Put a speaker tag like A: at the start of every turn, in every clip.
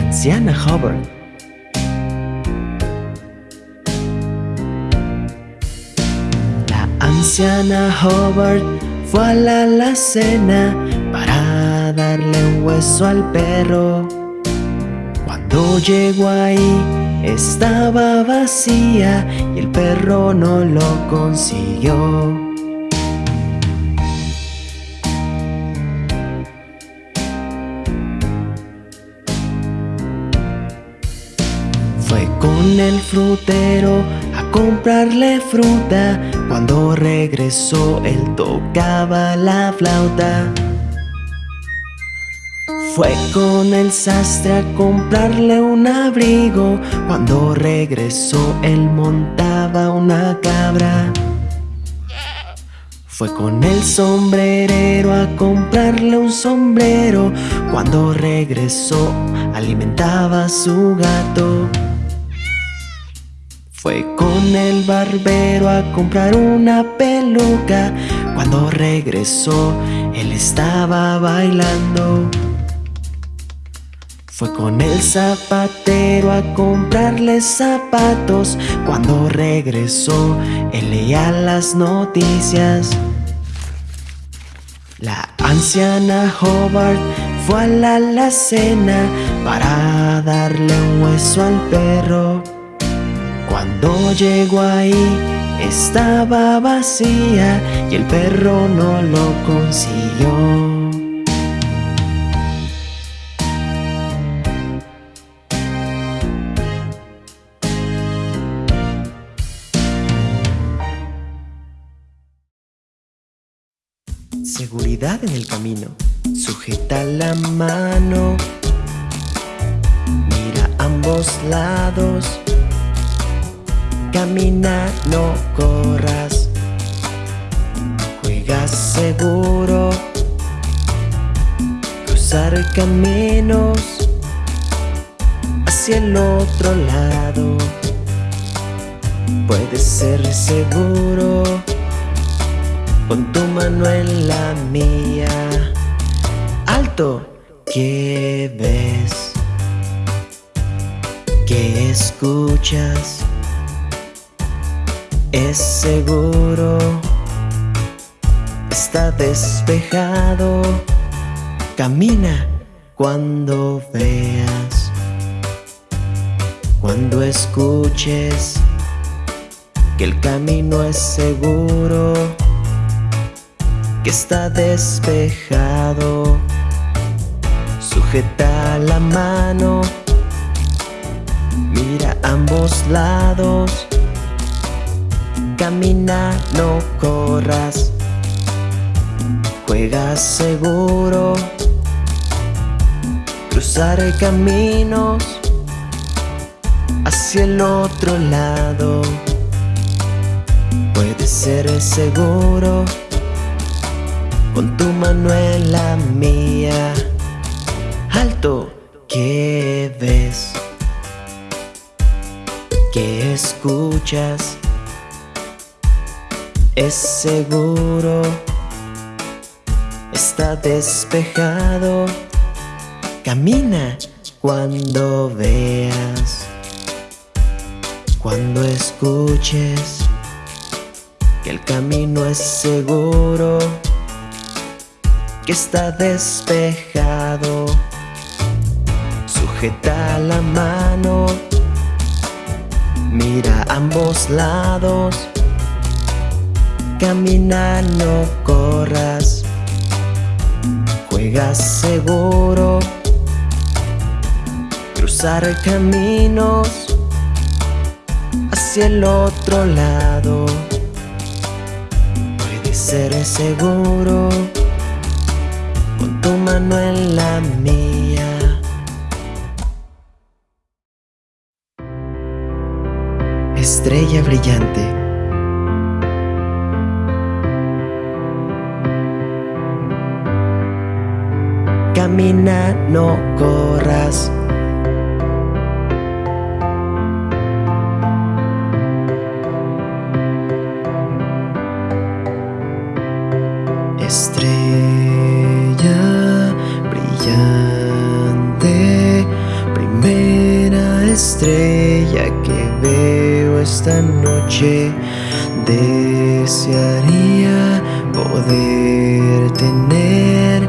A: anciana Hubbard. La anciana Hubbard fue a la alacena para darle un hueso al perro. Cuando llegó ahí estaba vacía y el perro no lo consiguió. Fue con el frutero a comprarle fruta. Cuando regresó él tocaba la flauta. Fue con el sastre a comprarle un abrigo. Cuando regresó él montaba una cabra. Fue con el sombrerero a comprarle un sombrero. Cuando regresó alimentaba a su gato. Fue con el barbero a comprar una peluca. Cuando regresó, él estaba bailando. Fue con el zapatero a comprarle zapatos. Cuando regresó, él leía las noticias. La anciana Hobart fue a la alacena para darle un hueso al perro. Cuando llegó ahí estaba vacía y el perro no lo consiguió. Seguridad en el camino. Sujeta la mano. Mira ambos lados. Camina, no corras. Juega seguro. Cruzar caminos hacia el otro lado. Puedes ser seguro. Pon tu mano en la mía. Alto, ¿qué ves? ¿Qué escuchas? Es seguro, está despejado. Camina cuando veas, cuando escuches que el camino es seguro, que está despejado. Sujeta la mano, mira ambos lados. Camina, no corras. Juega seguro. Cruzar caminos hacia el otro lado. Puede ser seguro con tu mano en la mía. Alto, ¿qué ves? ¿Qué escuchas? Es seguro, está despejado. Camina cuando veas, cuando escuches que el camino es seguro, que está despejado. Sujeta la mano, mira ambos lados. Camina, no corras. Juega seguro. Cruzar caminos hacia el otro lado. Puede ser seguro. Con tu mano en la mía. Estrella brillante. Camina, no corras. Estrella brillante, estrella que veo esta noche Desearía poder tener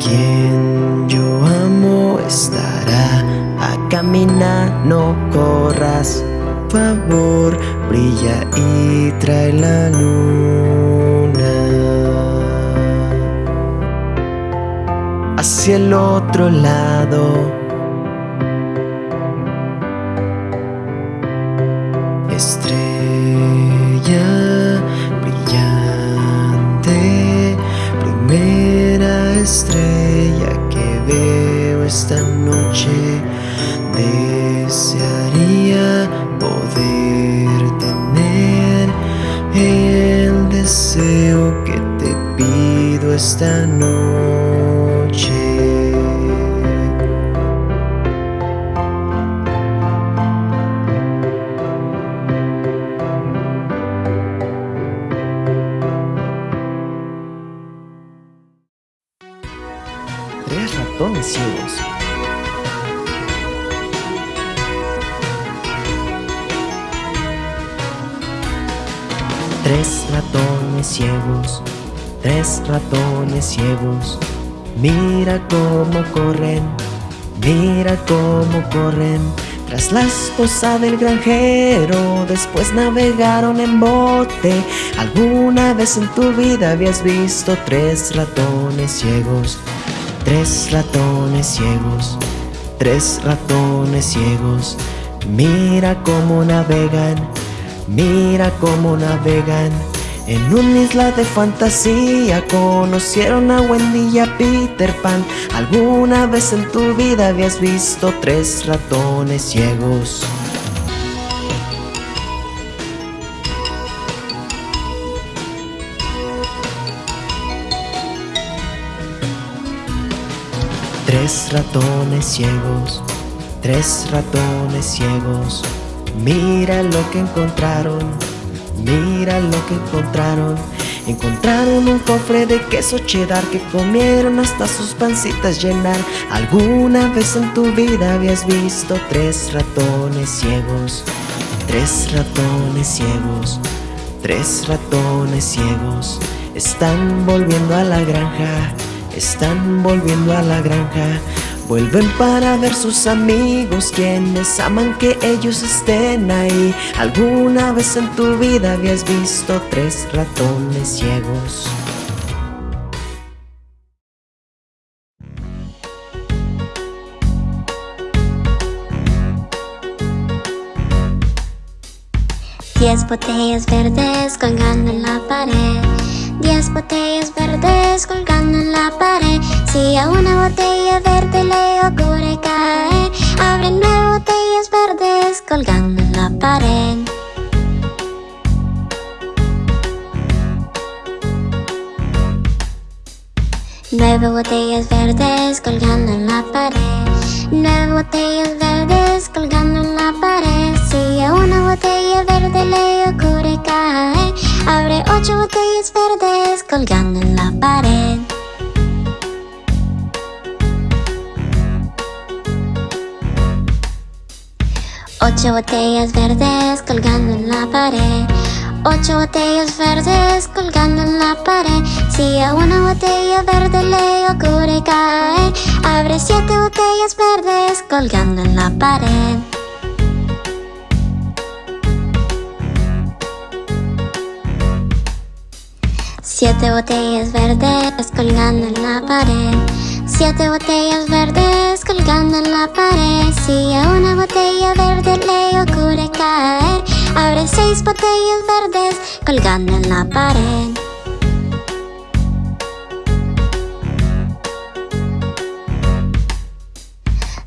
A: Quien yo amo estará a caminar, no corras. Favor, brilla y trae la luna hacia el otro lado. Esta noche. Tres ratones ciegos. Tres ratones ciegos Tres ratones ciegos, mira cómo corren, mira cómo corren. Tras la esposa del granjero, después navegaron en bote. ¿Alguna vez en tu vida habías visto tres ratones ciegos? Tres ratones ciegos, tres ratones ciegos. Mira cómo navegan, mira cómo navegan. En una isla de fantasía conocieron a Wendy y a Peter Pan. ¿Alguna vez en tu vida habías visto tres ratones ciegos? Tres ratones ciegos, tres ratones ciegos, mira lo que encontraron Mira lo que encontraron. Encontraron un cofre de queso cheddar que comieron hasta sus pancitas llenar. ¿Alguna vez en tu vida habías visto tres ratones ciegos? Tres ratones ciegos, tres ratones ciegos. Están volviendo a la granja, están volviendo a la granja Vuelven para ver sus amigos quienes aman que ellos estén ahí. ¿Alguna vez en tu vida habías visto tres ratones ciegos?
B: Diez botellas verdes colgando en la pared. Diez botellas verdes colgando en la pared. Si a botella verde le ocurre caer Abre nueve botellas verdes colgando en la pared. Nueve botellas verdes colgando en la pared. Nueve botellas verdes colgando en la pared. Si a una botella verde le ocurre caer Abre ocho botellas verdes colgando en la pared Ocho botellas verdes colgando en la pared. Ocho botellas verdes colgando en la pared. Si a una botella verde le ocurre caer Abre siete botellas verdes colgando en la pared. Siete botellas verdes colgando en la pared Siete botellas verdes colgando en la pared. Si a una botella verde le ocurre caer Abre seis botellas verdes colgando en la pared.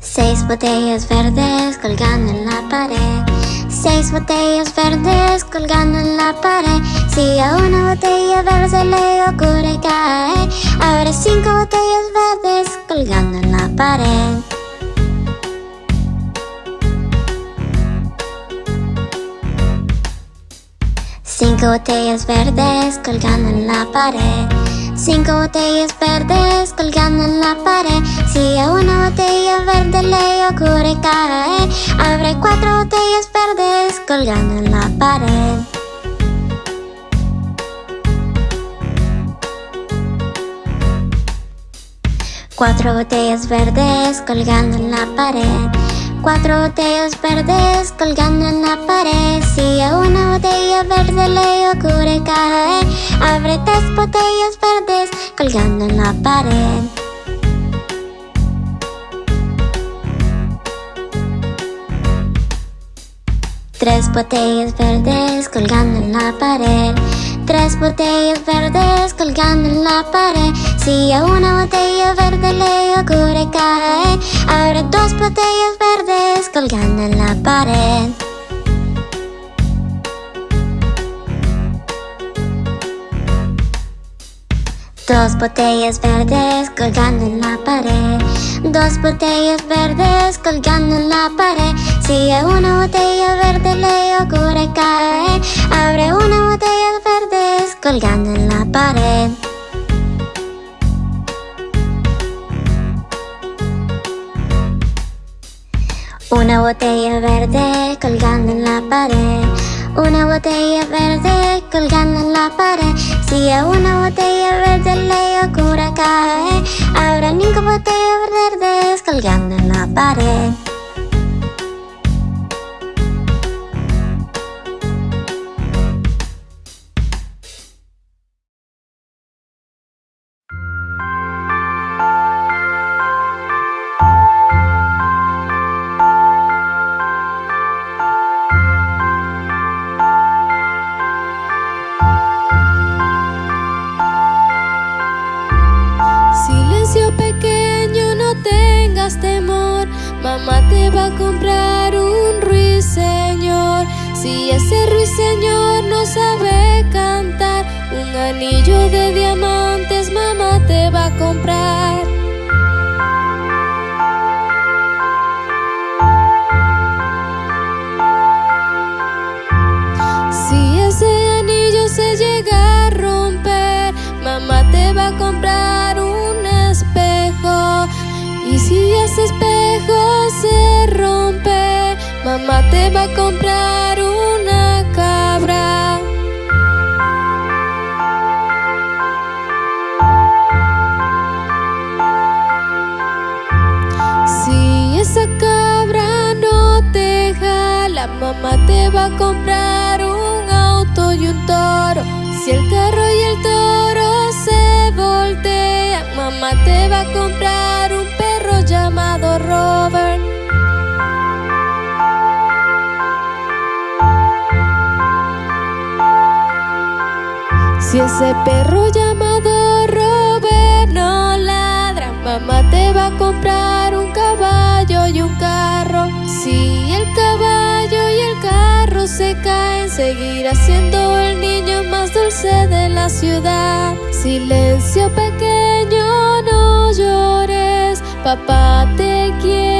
B: Seis botellas verdes colgando en la pared. Seis botellas verdes colgando en la pared. Si a una botella verde le ocurre caer Abre cinco botellas colgando en la pared. Cinco botellas verdes colgando en la pared. Cinco botellas verdes colgando en la pared. Si a una botella verde le ocurre caer Abre cuatro botellas verdes colgando en la pared Cuatro botellas verdes colgando en la pared. Cuatro botellas verdes colgando en la pared. Si a una botella verde le ocurre caer Abre tres botellas verdes colgando en la pared. Tres botellas verdes colgando en la pared Tres botellas verdes colgando en la pared. Si a una botella verde le ocurre caer Abre dos botellas verdes colgando en la pared Dos botellas verdes colgando en la pared. Dos botellas verdes colgando en la pared. Si a una botella verde le ocurre caer Abre una botella verdes colgando en la pared. Una botella verde colgando en la pared una botella verde colgando en la pared. Si a una botella verde le ocurre caer Habrá cinco botellas verdes colgando en la pared
C: Si ese ruiseñor no sabe cantar. Un anillo de diamantes mamá te va a comprar. Si ese anillo se llega a romper Mamá te va a comprar un espejo. Y si ese espejo se rompe Mamá te va a comprar La mamá te va a comprar un auto y un toro. Si el carro y el toro se voltean, mamá te va a comprar un perro llamado Robert. Si ese perro llamado Robert no ladra, mamá te va a comprar Seguirá siendo el niño más dulce de la ciudad. Silencio pequeño, no llores Papá te quiere.